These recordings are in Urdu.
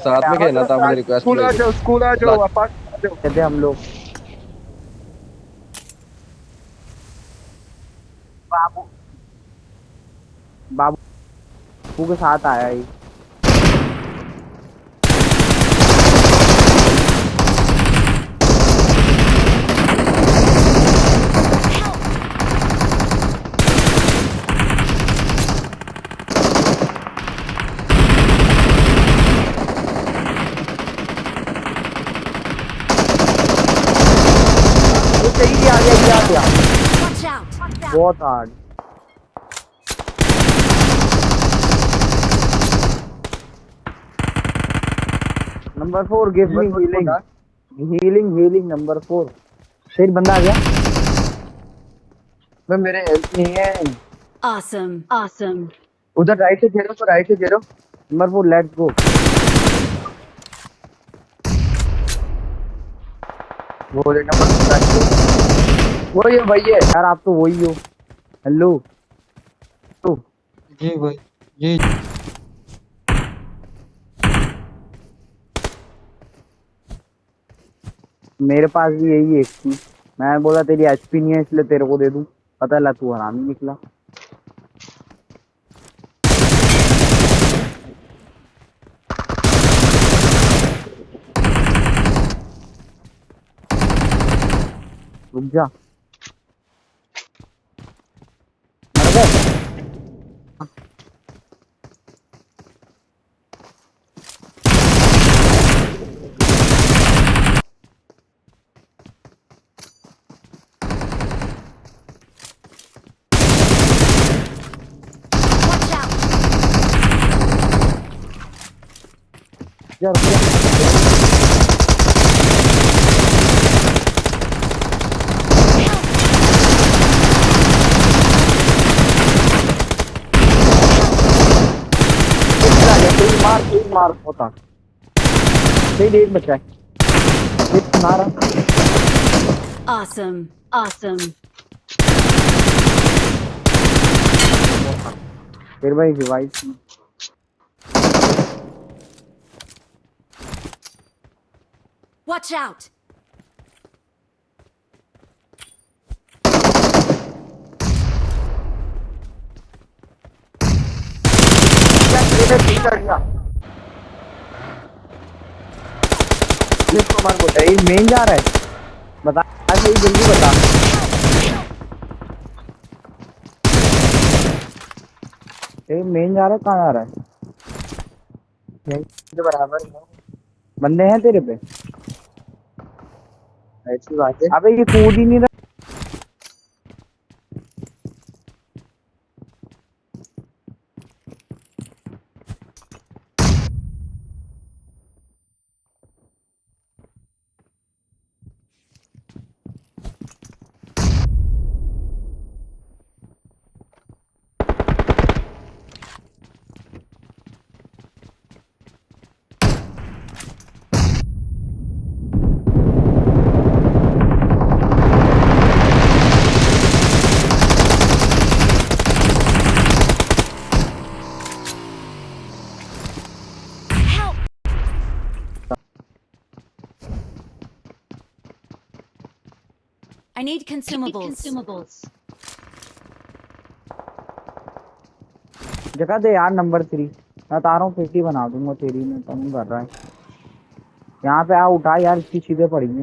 ساتھ میں کھیلنا تھا مجھے ریکویسٹ اسکول آ جاؤ اسکول آ جاؤ جاؤ۔ کہتے ہم لوگ۔ بابو بابو کے ساتھ آیا ہی۔ یہ صحیح آ گیا یہ آ گیا! بہت hard number four give me healing healing healing number four پھر بندہ آ گیا میں میرے ہیلپ نہیں ہے Awesome! Awesome! ادھر رائٹ سے گھیرو تو رائٹ سے گھیرو نمبر فور لیٹس گو وہ وہی ہے۔ بھائی ہے۔ یار آپ تو وہی ہو۔ ہلو۔ جی بھائی۔ جی۔ میرے پاس بھی یہی ہے۔ ایک تھی میں بولا تیری ایچ پی نہیں ہے اس لیے تیرے کو دے دوں۔ پتہ لا تو حرامی نکلا۔ رک جا مر گئے Watch out! جا رک جا تیری مار ہوتا تیری ایک بچہ ہے ایک مارا Awesome! Awesome! پھر بھائی ریوائز Watch out! مین جا رہا ہے۔ بتا صحیح جلدی بتا۔ مین جا رہا ہے کہاں جا رہا ہے؟ برابر بندے ہیں تیرے پہ۔ ایسی بات ہے۔ ابے یہ کود ہی نہیں رہا۔ I need consumables. جگہ دے یار نمبر تھری میں بتا رہا ہوں ففٹی بنا دوں گا تیری میں کم کر رہا ہے یہاں پہ آ اٹھا یار اس کی چیزیں پڑی ہیں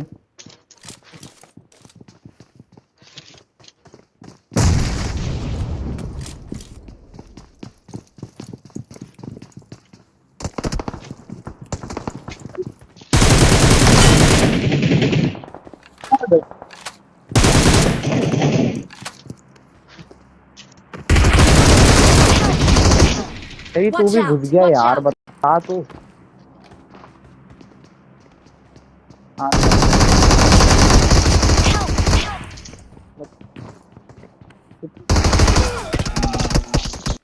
تیری تو بھی گھس گیا یار. بتا تو۔ ہاں۔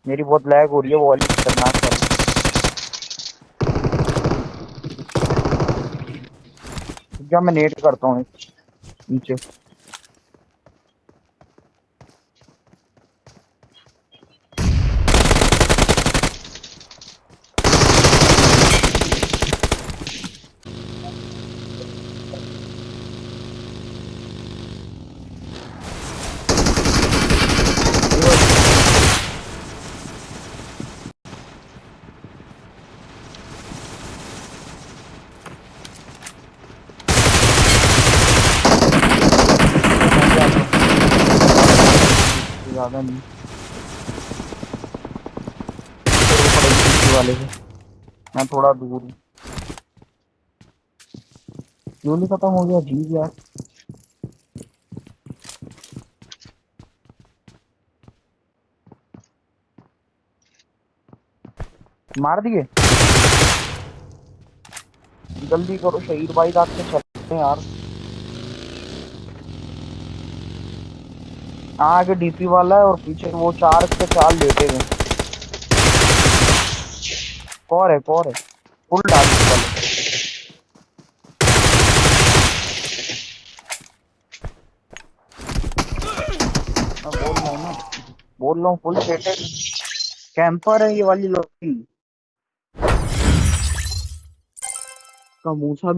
میری بہت لیگ ہو رہی ہے وہ والی خطرناک والی۔ کیا میں نیٹ کرتا ہوں نیچے۔ زیادہ نہیں۔ والے سے میں تھوڑا دور ہوں۔ فیول ختم ہو گیا؟ جی یار۔ مار دیے؟ جلدی کرو، شہید بھائی رات کے چلتے ہیں یار۔ آگے ڈی پی والا ہے اور پیچھے وہ چار کے چار لیٹے ہوئے کور ہے کور ہے۔ فل ڈال والے بول رہا ہوں نا۔ بول رہا ہوں فل سیٹے کیمپر ہے یہ والی لوگ کا موسا بھی